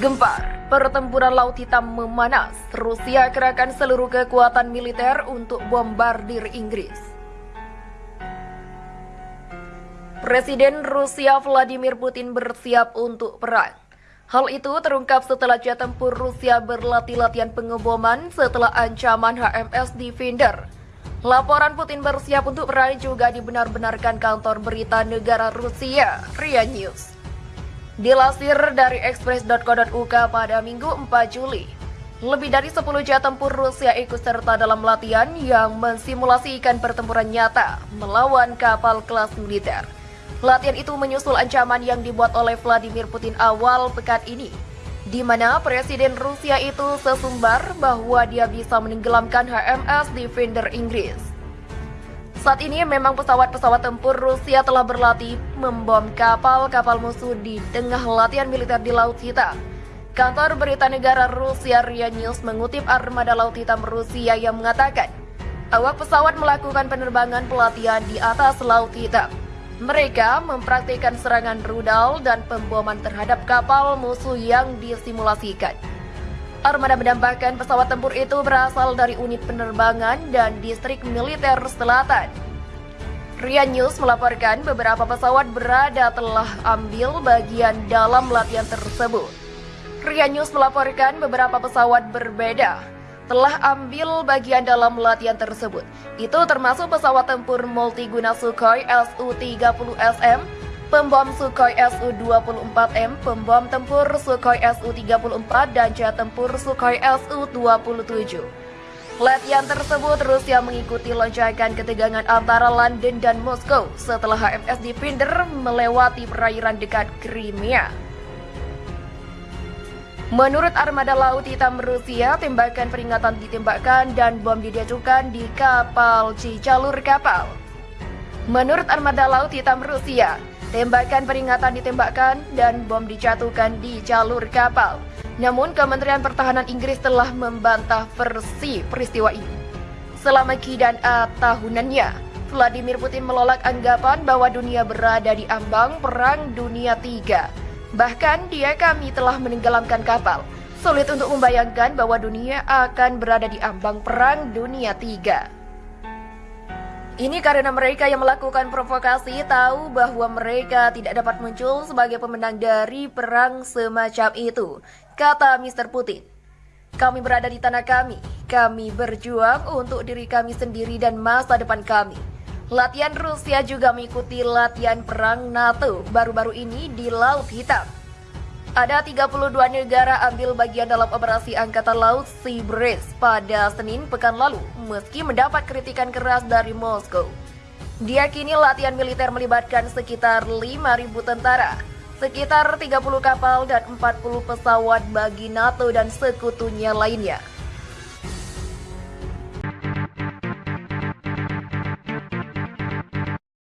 Gempar, pertempuran Laut Hitam memanas. Rusia kerahkan seluruh kekuatan militer untuk bombardir Inggris. Presiden Rusia Vladimir Putin bersiap untuk perang. Hal itu terungkap setelah jet tempur Rusia berlatih latihan pengeboman setelah ancaman HMS Defender. Laporan Putin bersiap untuk perang juga dibenar-benarkan kantor berita negara Rusia, RIA News. Dilansir dari express.co.uk pada Minggu 4 Juli, lebih dari 10 jet tempur Rusia ikut serta dalam latihan yang mensimulasikan pertempuran nyata melawan kapal kelas militer. Latihan itu menyusul ancaman yang dibuat oleh Vladimir Putin awal pekan ini, di mana Presiden Rusia itu sesumbar bahwa dia bisa menenggelamkan HMS Defender Inggris. Saat ini memang pesawat-pesawat tempur Rusia telah berlatih membom kapal-kapal musuh di tengah latihan militer di Laut Hitam. Kantor berita negara Rusia RIA News mengutip armada Laut Hitam Rusia yang mengatakan, awak pesawat melakukan penerbangan pelatihan di atas Laut Hitam. Mereka mempraktikkan serangan rudal dan pemboman terhadap kapal musuh yang disimulasikan. Armada menambahkan pesawat tempur itu berasal dari unit penerbangan dan distrik militer selatan. Ria News melaporkan beberapa pesawat berada telah ambil bagian dalam latihan tersebut. Ria News melaporkan beberapa pesawat berbeda telah ambil bagian dalam latihan tersebut. Itu termasuk pesawat tempur multiguna Sukhoi Su-30SM pembom Sukhoi Su-24M, pembom tempur Sukhoi Su-34, dan jet tempur Sukhoi Su-27. Latihan tersebut Rusia mengikuti lonjakan ketegangan antara London dan Moskow setelah HMS Defender melewati perairan dekat Crimea. Menurut armada laut hitam Rusia, tembakan peringatan ditembakkan dan bom dijatuhkan di kapal Cicalur kapal. Menurut armada laut hitam Rusia, Tembakan peringatan ditembakkan dan bom dijatuhkan di jalur kapal. Namun Kementerian Pertahanan Inggris telah membantah versi peristiwa ini. Selama Q dan A tahunannya, Vladimir Putin melolak anggapan bahwa dunia berada di ambang Perang Dunia III. Bahkan dia kami telah menenggelamkan kapal. Sulit untuk membayangkan bahwa dunia akan berada di ambang Perang Dunia III. Ini karena mereka yang melakukan provokasi tahu bahwa mereka tidak dapat muncul sebagai pemenang dari perang semacam itu, kata Mr. Putin. Kami berada di tanah kami, kami berjuang untuk diri kami sendiri dan masa depan kami. Latihan Rusia juga mengikuti latihan perang NATO baru-baru ini di Laut Hitam. Ada 32 negara ambil bagian dalam operasi Angkatan Laut Sea Breeze pada Senin pekan lalu, meski mendapat kritikan keras dari Moskow. Diakini latihan militer melibatkan sekitar 5.000 tentara, sekitar 30 kapal dan 40 pesawat bagi NATO dan sekutunya lainnya.